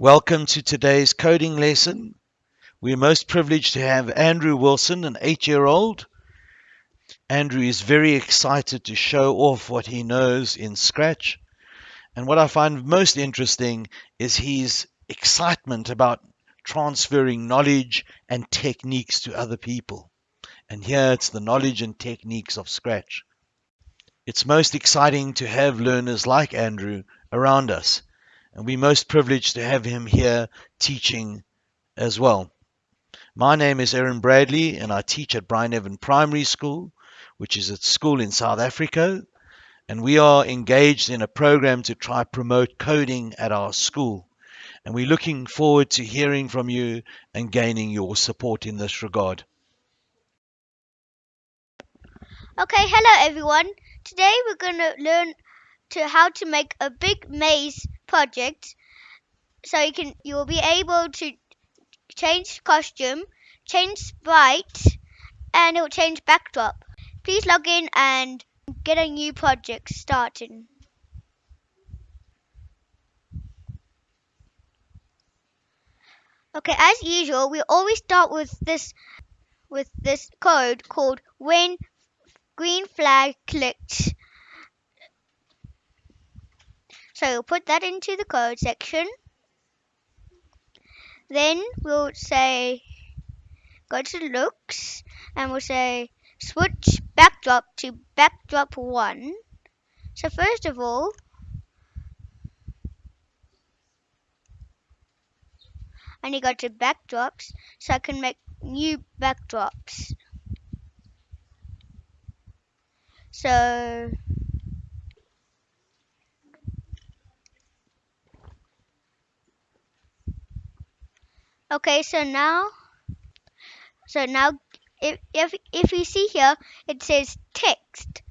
Welcome to today's coding lesson. We're most privileged to have Andrew Wilson, an eight year old. Andrew is very excited to show off what he knows in Scratch. And what I find most interesting is his excitement about transferring knowledge and techniques to other people. And here it's the knowledge and techniques of Scratch. It's most exciting to have learners like Andrew around us and we're most privileged to have him here teaching as well. My name is Aaron Bradley, and I teach at Bryneven Primary School, which is a school in South Africa. And we are engaged in a program to try promote coding at our school. And we're looking forward to hearing from you and gaining your support in this regard. Okay, hello everyone. Today we're going to learn to how to make a big maze project so you can you will be able to change costume change sprite and it will change backdrop. Please log in and get a new project started okay as usual we always start with this with this code called when green flag clicked so put that into the code section. Then we'll say, go to looks, and we'll say switch backdrop to backdrop 1. So first of all, I need to go to backdrops so I can make new backdrops. So Okay, so now, so now, if if if you see here, it says text.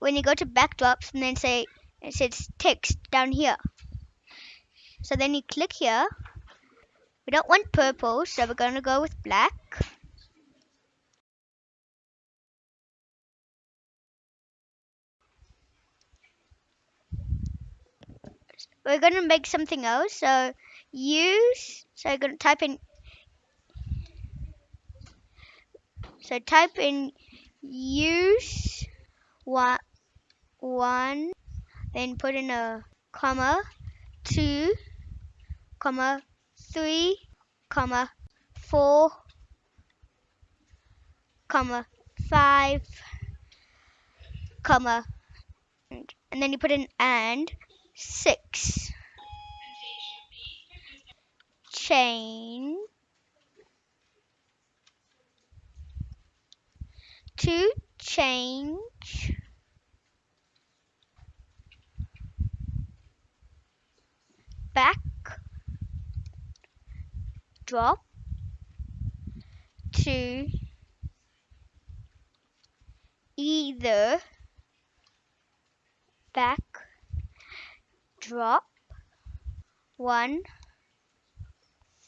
When you go to backdrops and then say it says text down here. So then you click here. We don't want purple, so we're going to go with black. We're going to make something else. So use. So I'm going to type in so type in use one one then put in a comma two comma three comma four comma five comma and then you put in and six chain to change back drop to either back drop one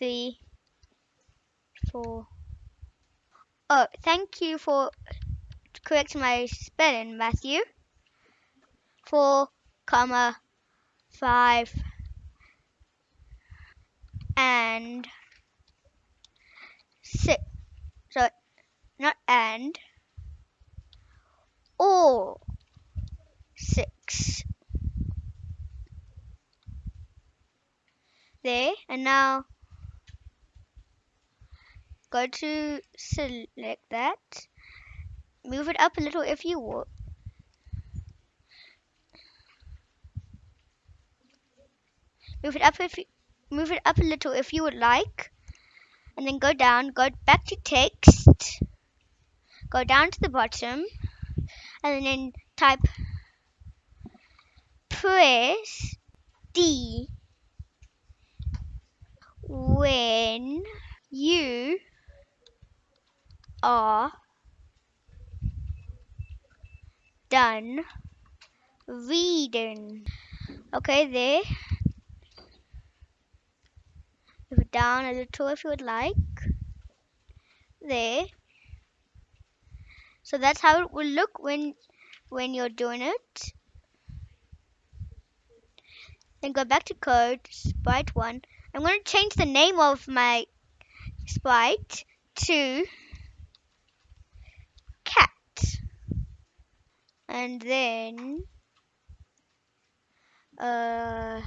three, four. Oh, thank you for correcting my spelling, Matthew. Four, comma, five, and six. So, not and, or six. There, and now go to select that. Move it up a little if you want. Move it up if you move it up a little if you would like. And then go down go back to text. Go down to the bottom. And then type press D when you are done reading. Okay, there. Move down a little if you would like. There. So that's how it will look when when you're doing it. Then go back to code, sprite one, I'm going to change the name of my sprite to cat. And then uh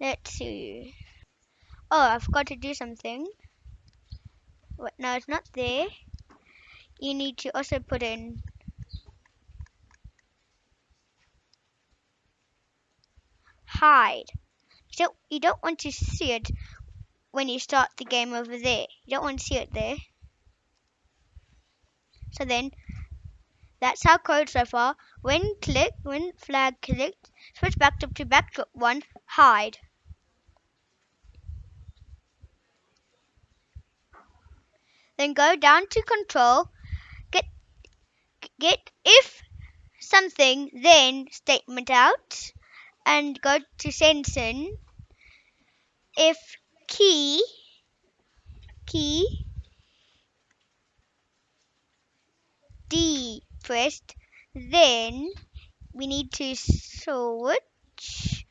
let's see. Oh, I forgot to do something. What no, it's not there. You need to also put in hide. You don't you don't want to see it when you start the game over there. You don't want to see it there. So then that's our code so far. When click when flag clicked, switch backdrop to backdrop one, hide. Then go down to control, get get if something, then statement out, and go to sensing. If key key Pressed, then we need to switch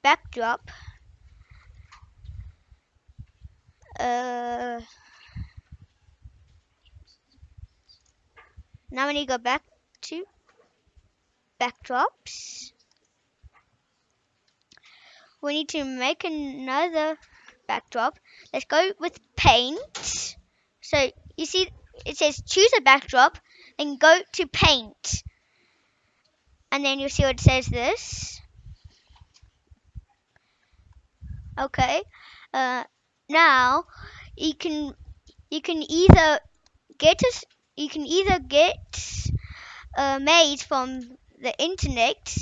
backdrop. Uh, now we need to go back to backdrops. We need to make another backdrop. Let's go with paint. So you see it says choose a backdrop and go to paint. And then you'll see what it says this. Okay. Uh, now you can you can either get us you can either get a maze from the internet.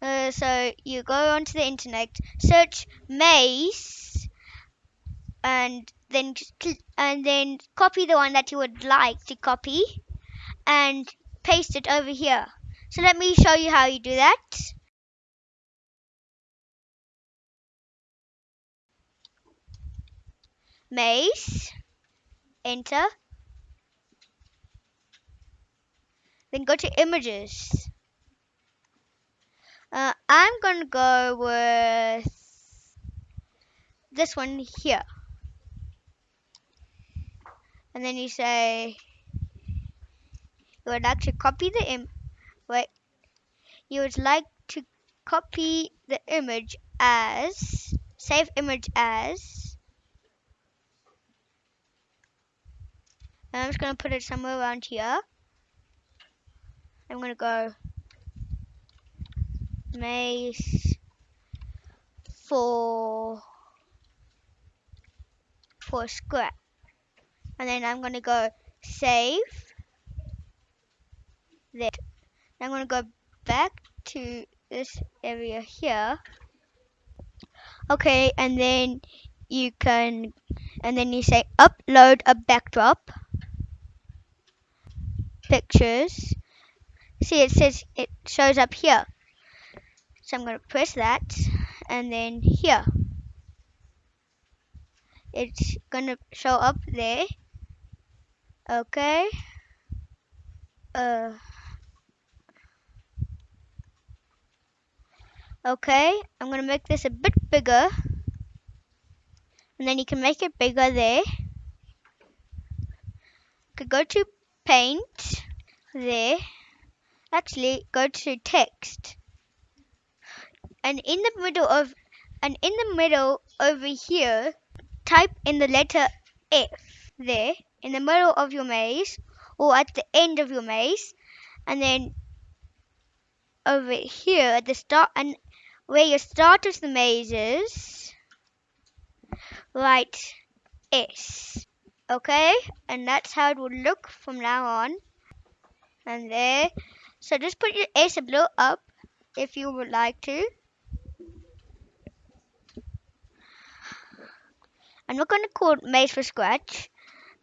Uh, so you go onto the internet, search maze, and then and then copy the one that you would like to copy, and paste it over here. So let me show you how you do that. Maze, enter, then go to images. Uh, I'm gonna go with this one here. And then you say you would like to copy the im wait you would like to copy the image as save image as I'm just gonna put it somewhere around here. I'm gonna go maze for for scrap. And then I'm gonna go save that I'm gonna go back to this area here. Okay and then you can and then you say upload a backdrop. Pictures. See it says it shows up here. So I'm going to press that and then here. It's going to show up there. Okay. Uh okay I'm gonna make this a bit bigger. And then you can make it bigger there. Could go to paint there. Actually go to text. And in the middle of and in the middle over here type in the letter F there in the middle of your maze or at the end of your maze. And then over here at the start and where you start of the maze is write S okay? And that's how it would look from now on. And there so just put your S below up if you would like to. I'm not going to call it maze for scratch.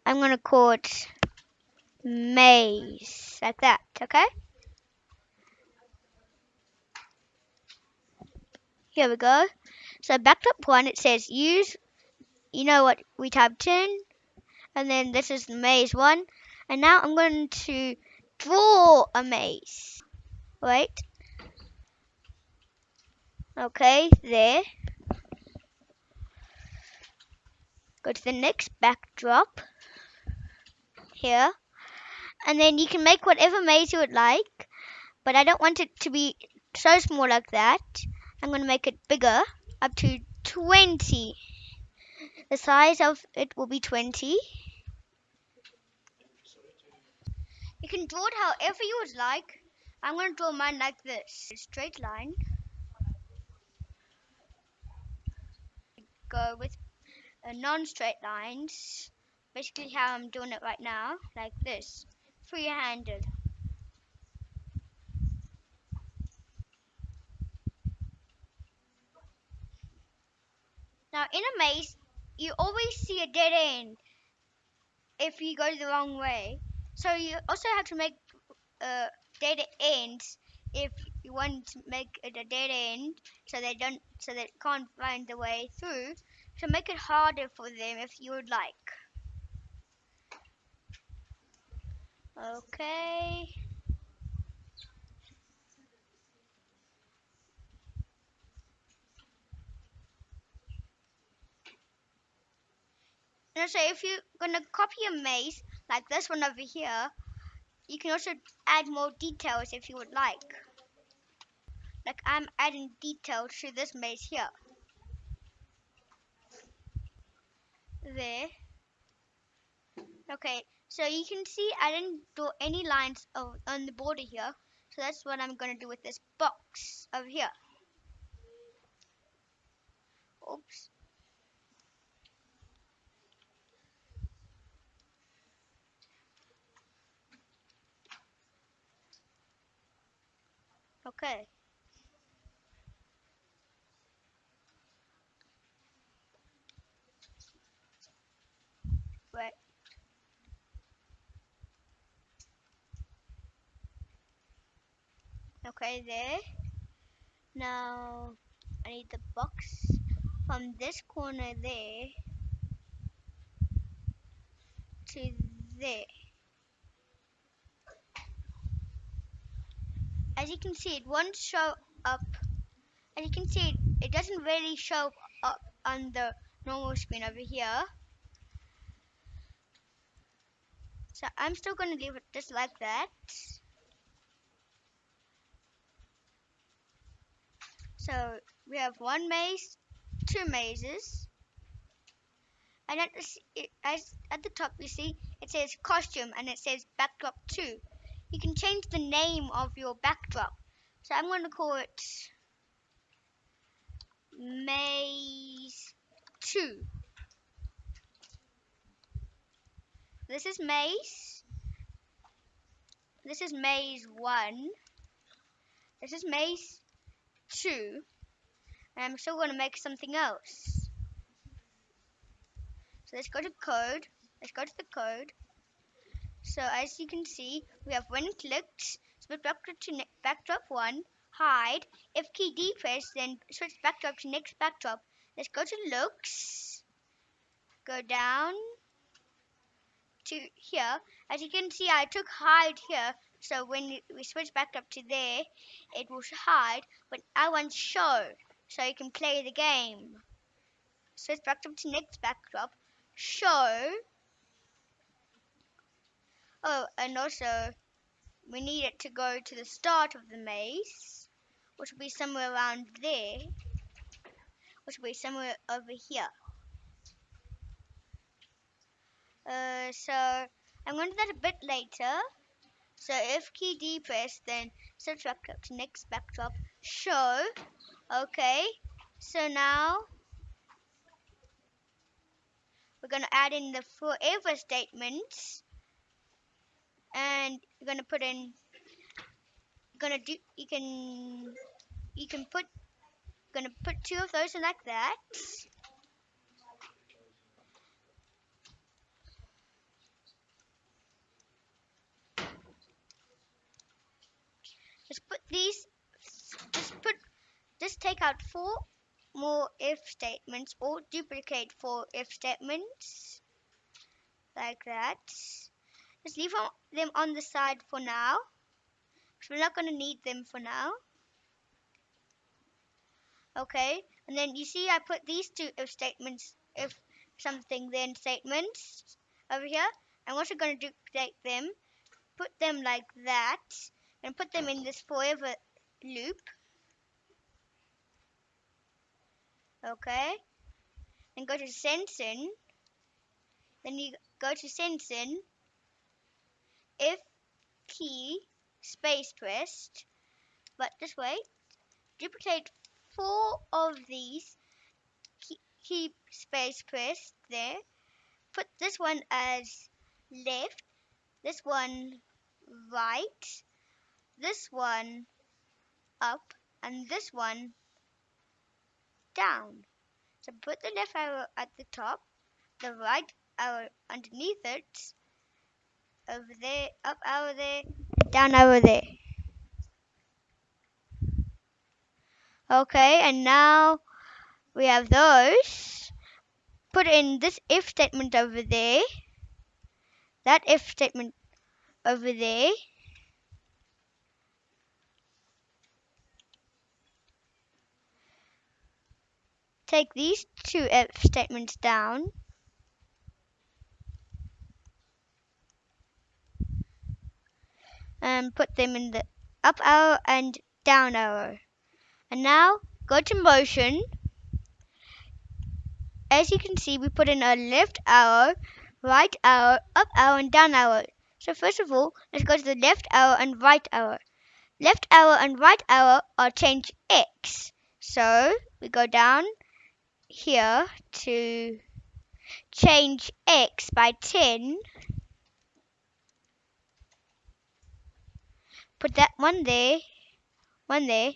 I'm going to call it maze like that okay here we go. So backdrop one it says use you know what we typed in? And then this is the maze one. And now I'm going to draw a maze. Wait. Okay there. Go to the next backdrop. Here. And then you can make whatever maze you would like but I don't want it to be so small like that I'm going to make it bigger up to 20 the size of it will be 20 you can draw it however you would like. I'm going to draw mine like this. Straight line. Go with uh, non-straight lines. Basically how I'm doing it right now like this. Free-handed now in a maze you always see a dead end if you go the wrong way. So you also have to make uh, dead ends if you want to make it a dead end so they don't so they can't find the way through to make it harder for them if you would like. Okay Now, so if you're gonna copy a maze like this one over here, you can also add more details if you would like. Like I'm adding details to this maze here. There. Okay, so you can see I didn't draw any lines on the border here. So that's what I'm going to do with this box over here. Oops. Okay. Right. Okay, there. Now, I need the box from this corner there to there. As you can see, it won't show up. As you can see, it, doesn't really show up on the normal screen over here. So I'm still going to leave it just like that. So we have one maze, two mazes. And at the, at the top you see it says costume and it says backdrop 2. You can change the name of your backdrop. So I'm going to call it maze 2. This is maze. This is maze 1. This is maze 2. And I'm still going to make something else. So let's go to code. Let's go to the code. So as you can see, we have when clicked, switch backdrop to next backdrop 1, hide. If key depressed, then switch backdrop to next backdrop. Let's go to looks. Go down to here. As you can see, I took hide here. So when we switch back up to there, it will hide. But I want show, so you can play the game. Switch back up to next backdrop. Show. Oh, and also, we need it to go to the start of the maze, which will be somewhere around there, which will be somewhere over here. Uh, so I'm going to do that a bit later. So if key D depressed, then switch back up to next backdrop. Show. Okay. So now we're going to add in the forever statements, and you're to put in. To do. You can. You can put. To put two of those in like that. Just put these, just put, just take out four more if statements or duplicate four if statements like that. Just leave them on the side for now we're not going to need them for now. Okay, and then you see I put these two if statements, if something then statements over here. I'm also going to duplicate them, put them like that, and put them in this forever loop. Okay. Then go to sensing. Then you go to sensing. If key space pressed, but this way, duplicate four of these key space pressed there. Put this one as left, this one right, this one up, and this one down. So put the left arrow at the top, the right arrow underneath it, over there, up over there, down over there. Okay, and now we have those. Put in this if statement over there. That if statement over there. Take these two if statements down. And put them in the up arrow and down arrow. And now go to motion as you can see, we put in a left arrow, right arrow, up arrow, and down arrow. So first of all, let's go to the left arrow and right arrow. Left arrow and right arrow are change X. So we go down here to change X by 10. Put that one there, one there.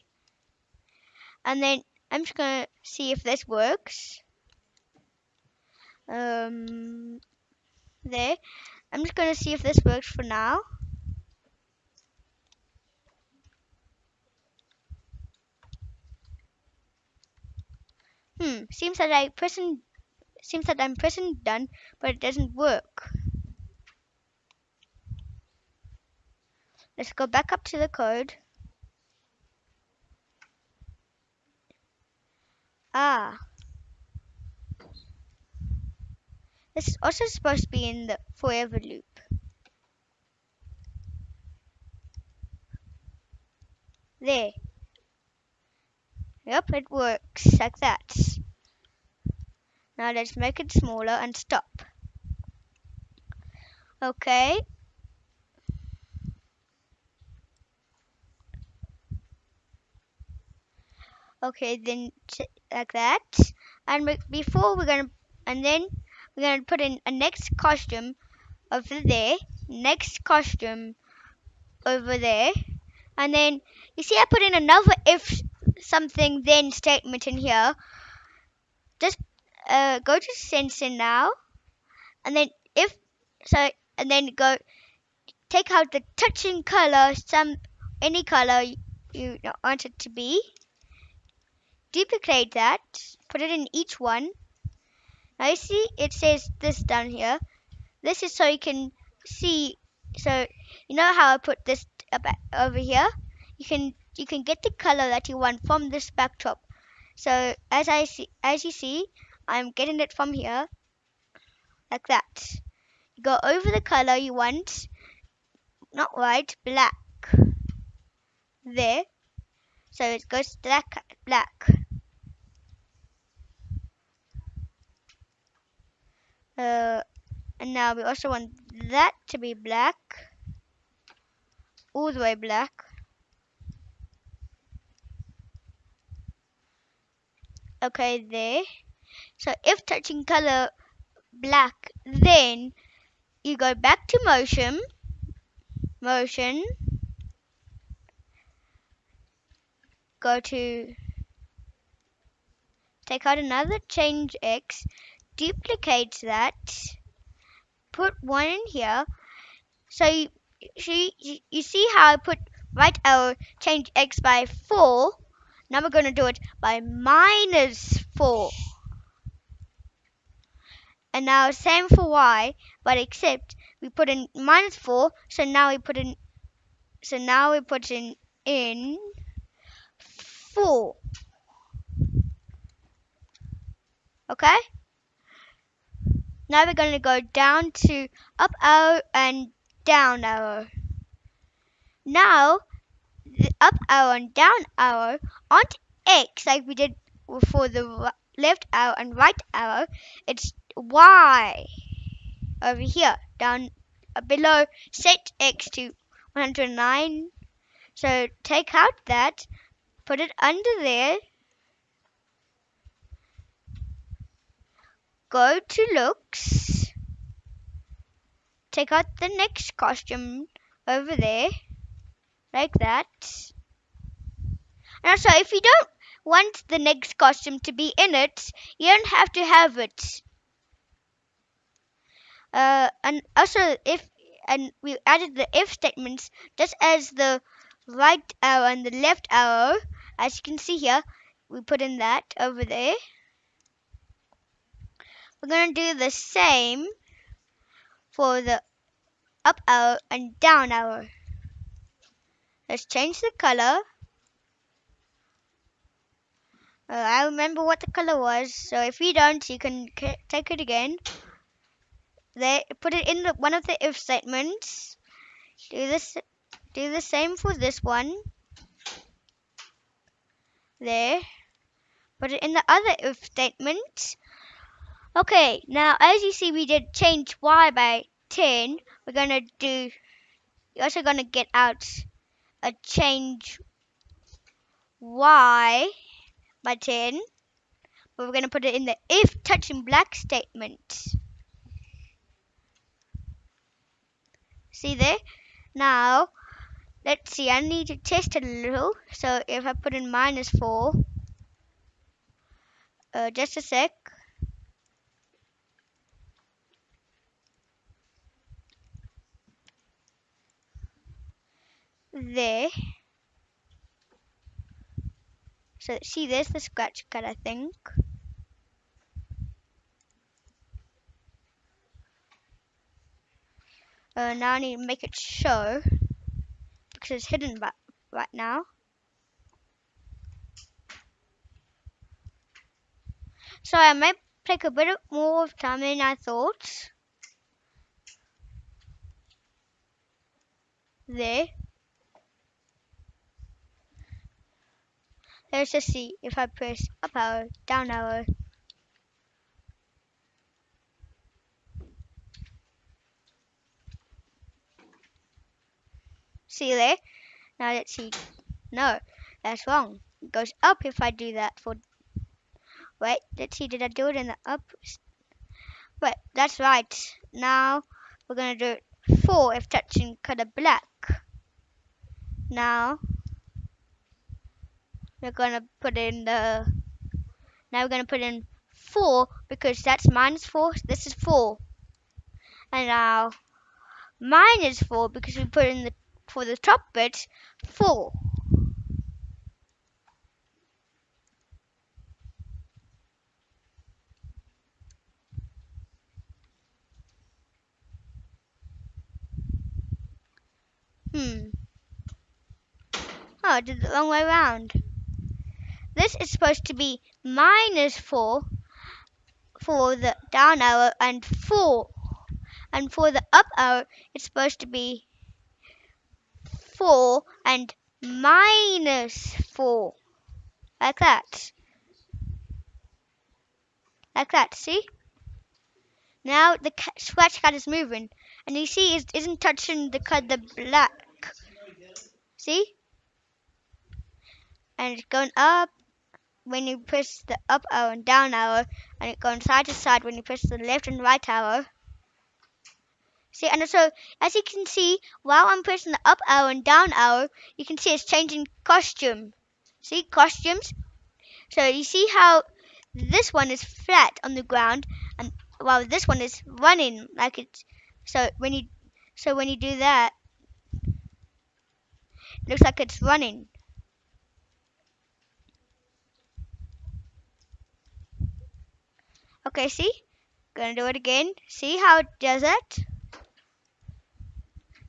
And then I'm just to see if this works um, there. I'm just to see if this works for now. Hmm, seems that I pressing seems that I'm pressing done, but it doesn't work. Let's go back up to the code. Ah, This is also supposed to be in the forever loop. There. Yep, it works like that. Now let's make it smaller and stop. Okay. Okay, then like that. And before we're gonna, and then we're to put in a next costume over there, next costume over there, and then you see I put in another if something then statement in here. Just uh, go to sensing now, and then if so, and then go take out the touching color, some any color you want it to be. Duplicate that, put it in each one, now you see it says this down here. This is so you can see. So you know how I put this over here. You can you can get the color that you want from this backdrop. So as I see, as you see, I'm getting it from here, like that. You go over the color you want, not white, black. There. So it goes to black, black. Uh, and now we also want that to be black. All the way black. Okay, there. So if touching color black, then you go back to motion, motion, go to take out another change X, duplicate that, put one in here. So you, see, you see how I put right arrow, change x by 4. Now we're going to do it by minus 4. And now same for y, but except we put in minus 4, so now we put in so now we put in in 4. Okay? Now we're going to go down to up arrow and down arrow. Now, the up arrow and down arrow aren't X like we did for the left arrow and right arrow. It's Y over here, down uh, below set X to 109. So take out that, put it under there, go to looks, take out the next costume over there, like that. And so if you don't want the next costume to be in it, you don't have to have it. Uh, and also if and we added the if statements just as the right arrow and the left arrow as you can see here we put in that over there we're going to do the same for the up arrow and down arrow. Let's change the color. Uh, I remember what the color was, so if you don't, you can take it again. There, put it in the, one of the if statements. Do this, do the same for this one. There. Put it in the other if statement. Okay, now as you see we did change y by 10. We're going to do, you're also going to get out a change y by 10. But we're going to put it in the if touching black statement. See there? Now, let's see, I need to test it a little. So if I put in minus 4, uh, just a sec. There. So see there's the scratch cat I think. Uh, now I need to make it show because it's hidden right, right now. So I might take a bit more of time than I thought. There. Let's just see if I press up arrow, down arrow. See there? Now let's see. No, that's wrong. It goes up if I do that for... Wait, let's see, did I do it in the up? Wait, that's right. Now we're going to do it 4 if touching color black. Now we're gonna put in the now we're gonna put in four because that's minus four this is four and now minus four because we put in the for the top bit four Hmm. Oh, I did it the wrong way around. This is supposed to be minus 4 for the down arrow and 4. And for the up arrow, it's supposed to be 4 and minus 4. Like that. Like that, see? Now the scratch cat is moving. And you see it isn't touching the cut the black. See? And it's going up when you press the up arrow and down arrow and it goes side to side when you press the left and right arrow. See, and so as you can see, while I'm pressing the up arrow and down arrow, you can see it's changing costume. See, costumes. So you see how this one is flat on the ground, and while this one is running like it's. So when you, so when you do that, looks like it's running. Okay, see? Gonna do it again. See how it does it?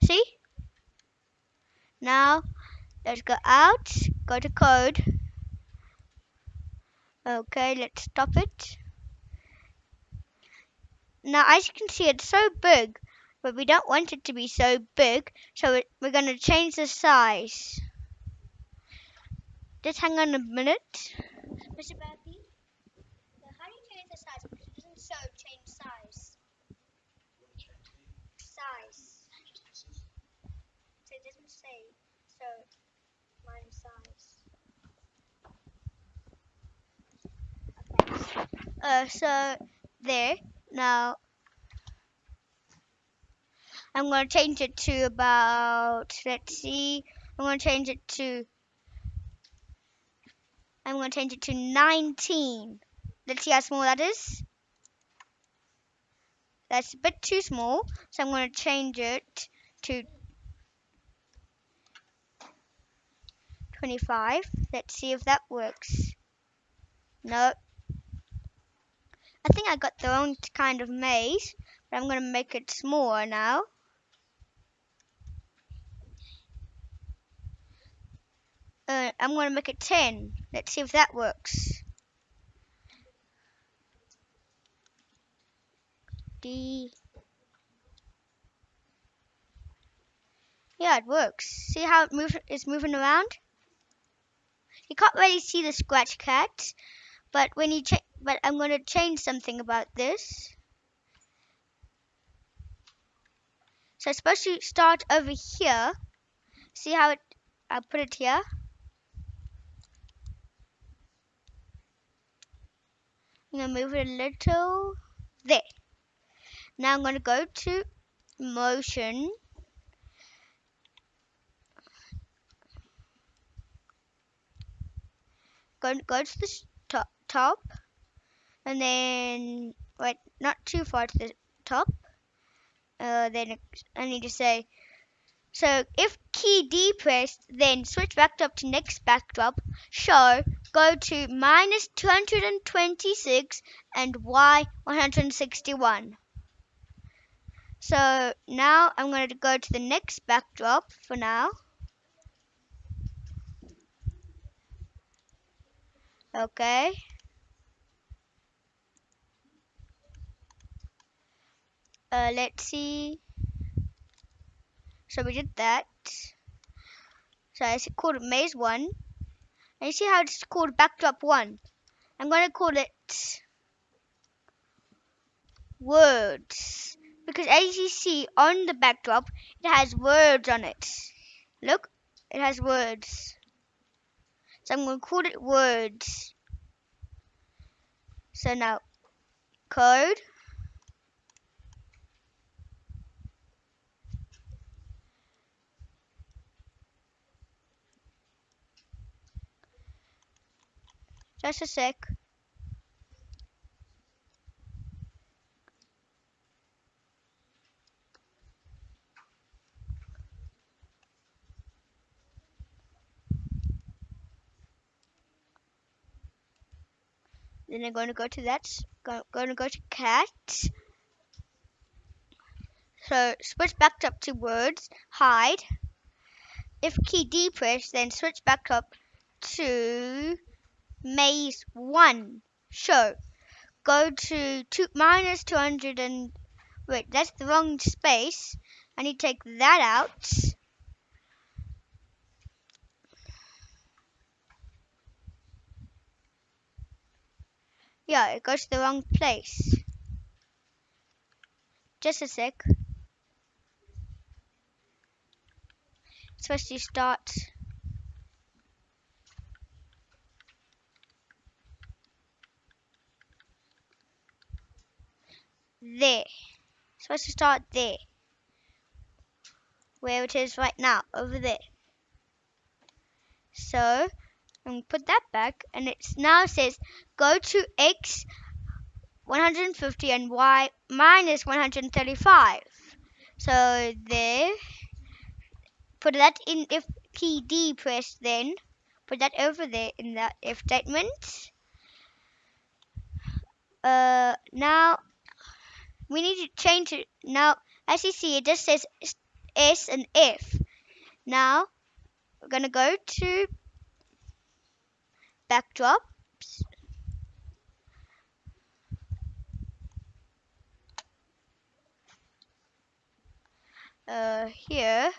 See? Now, let's go out, go to code. Okay, let's stop it. now as you can see it's so big, but we don't want it to be so big, so we're going to change the size. Just hang on a minute. Mr. Bappy, how do you change the size? It doesn't show change size. Size. So it doesn't say, so minus size. Okay. Uh, so there. Now I'm going to change it to about, let's see, I'm going to change it to, I'm going to change it to 19. Let's see how small that is. That's a bit too small, so I'm going to change it to 25. Let's see if that works. No, I think I got the wrong kind of maze, but I'm going to make it smaller now. Uh, I'm going to make it 10. Let's see if that works. D. Yeah, it works. See how it move, it's moving around? You can't really see the scratch cat, but when you but I'm going to change something about this. So it's supposed to start over here. See how it, I'll put it here. I'm to move it a little there. Now I'm going to go to motion. Go, go to the top, top and then wait not too far to the top. Uh, then I need to say so if key D pressed then switch back up to next backdrop. Show go to minus 226 and Y 161 so now I'm going to go to the next backdrop for now. Okay. Uh, let's see. So we did that. So I called maze 1 and you see how it's called backdrop 1 I'm going to call it words because as you see on the backdrop it has words on it. Look it has words. So I'm going to call it words. So now code. Just a sec. Then I'm going to go to that. Go, going to go to cat. So switch back up to words. Hide. If key D press, then switch back up to maze 1 show go to two, minus 200 and wait that's the wrong space I need to take that out yeah it goes to the wrong place just a sec supposed to start there. supposed to start there. Where it is right now, over there. So, To put that back, and it now says go to x 150 and y minus 135. So there, put that in if key D pressed then, put that over there in the if statement. Uh, now we need to change it now as you see it just says S and F now we're gonna go to backdrops uh, here.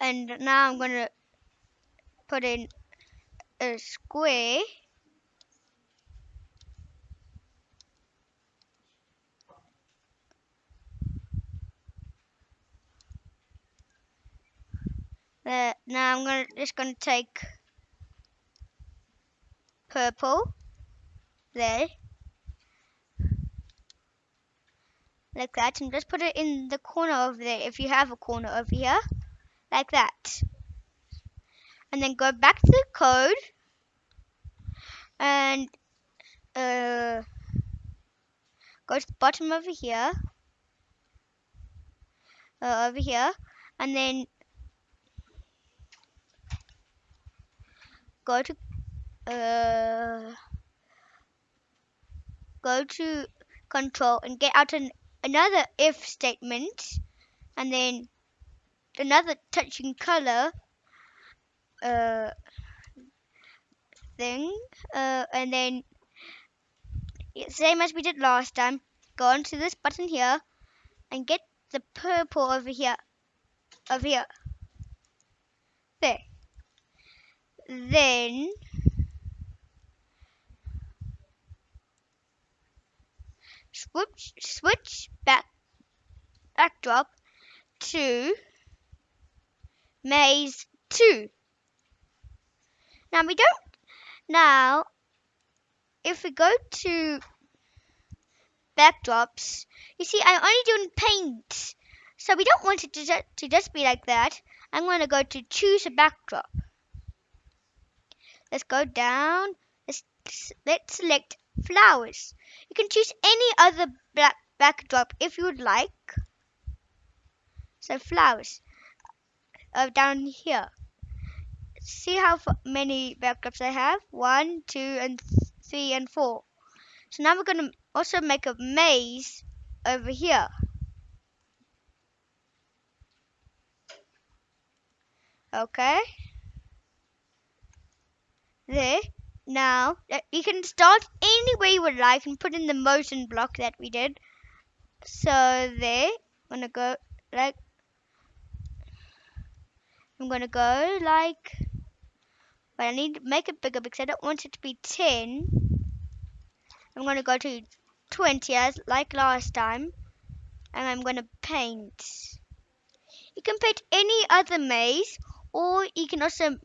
And now I'm gonna put in a square. Uh, now I'm gonna just gonna take purple there like that and just put it in the corner over there if you have a corner over here like that. And then go back to the code and uh, go to the bottom over here uh, over here and then go to uh, go to control and get out an, another if statement and then another touching color uh, thing uh, and then same as we did last time go onto this button here and get the purple over here over here. There. Then switch switch back backdrop to maze 2 now we don't now if we go to backdrops you see I'm only doing paint. So we don't want it to, ju- to just be like that. I'm going to go to choose a backdrop. Let's go down. Let's, let's select flowers can choose any other black backdrop if you would like. So flowers uh, down here. See how many backdrops I have? One two and th- three and four. So now we're going to also make a maze over here. Okay. There now you can start any way you would like and put in the motion block that we did. So there I'm gonna go like I'm gonna go like but I need to make it bigger because I don't want it to be 10 I'm gonna go to 20 as like last time and I'm gonna paint. You can paint any other maze or you can also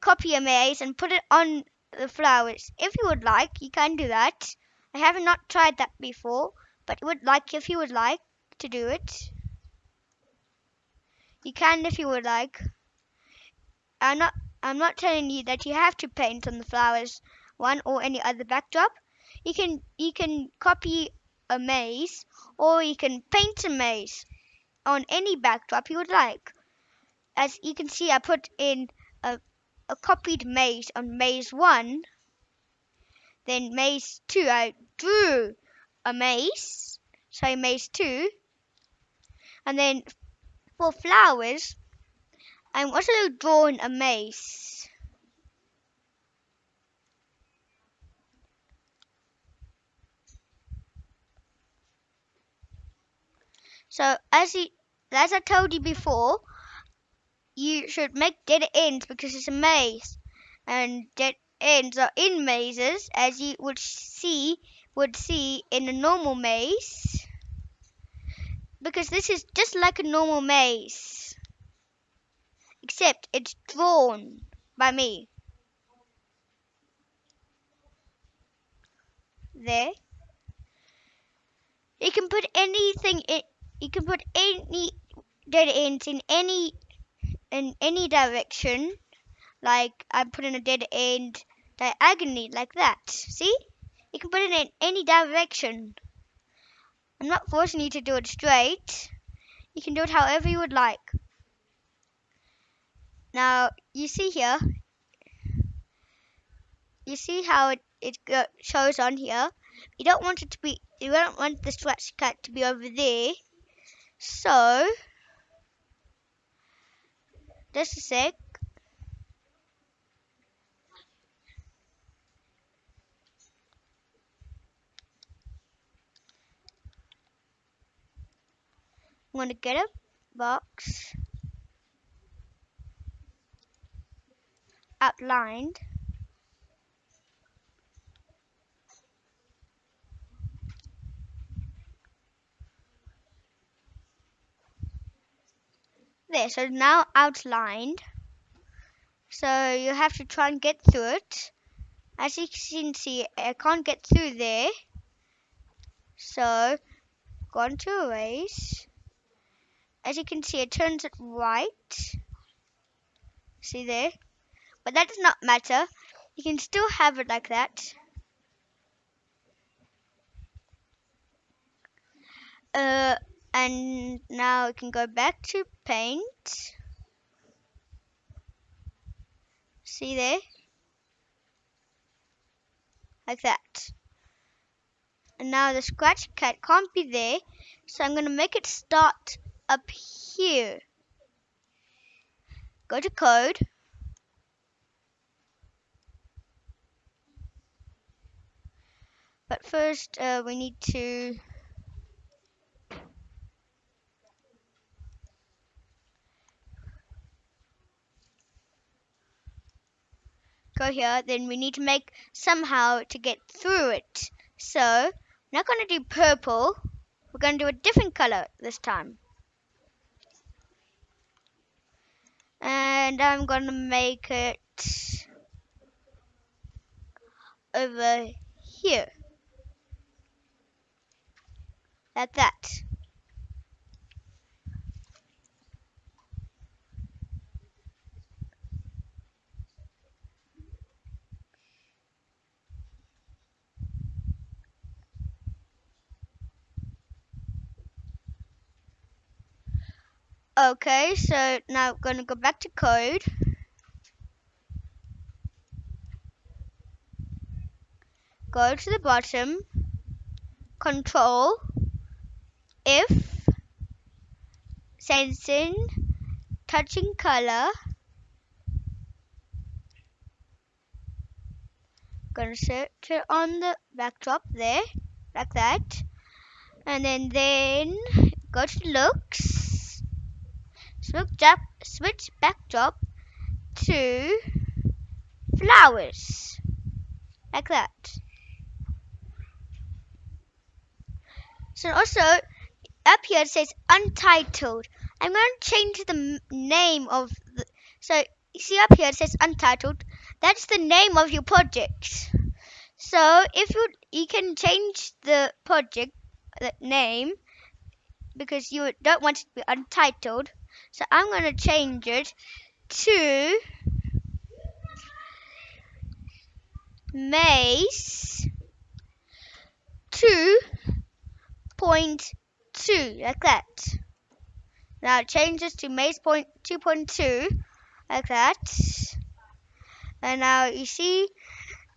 copy a maze and put it on the flowers. If you would like, you can do that. I have not tried that before, but would like if you would like to do it. You can if you would like. I'm not I'm not telling you that you have to paint on the flowers one or any other backdrop. You can you can copy a maze or you can paint a maze on any backdrop you would like. As you can see I put in a a copied maze on maze 1. Then maze 2, I drew a maze, so maze 2. And then for flowers, I'm also drawing a maze. So as you, as I told you before, you should make dead ends because it's a maze. And dead ends are in mazes as you would see would see in a normal maze. Because this is just like a normal maze. Except it's drawn by me. There. You can put anything in you can put any dead ends in any in any direction. Like I'm putting a dead end diagonally like that. See? You can put it in any direction. I'm not forcing you to do it straight. You can do it however you would like. Now, you see here, you see how it, it shows on here. You don't want it to be, you don't want the scratch cat to be over there. So, just a sec. I'm going to get a box outlined. So now outlined. So you have to try and get through it. As you can see, I can't get through there. So, go on to erase. As you can see, it turns it white. See there? But that does not matter. You can still have it like that. Uh, and now we can go back to paint. See there? Like that. And now the scratch cat can't be there, so I'm going to make it start up here. Go to code. But first, uh, we need to here, then we need to make somehow to get through it. So, not going to do purple. We're going to do a different color this time. And I'm going to make it over here. Like that. Okay, so now I'm going to go back to code. Go to the bottom, control, if, sensing, touching color. Gonna set it on the backdrop there, like that. And then, then go to looks switch up switch backdrop to flowers. Like that. So also up here it says untitled. I'm going to change the name of the so you see up here it says untitled. That's the name of your project. So if you you can change the project the name because you don't want it to be untitled so I'm going to change it to Maze 2.2 like that. Now change this to Maze point 2.2 like that. And now you see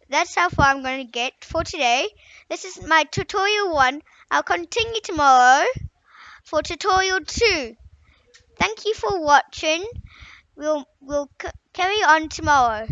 that's how far I'm going to get for today. This is my tutorial 1. I'll continue tomorrow for tutorial 2. Thank you for watching. We'll we'll carry on tomorrow.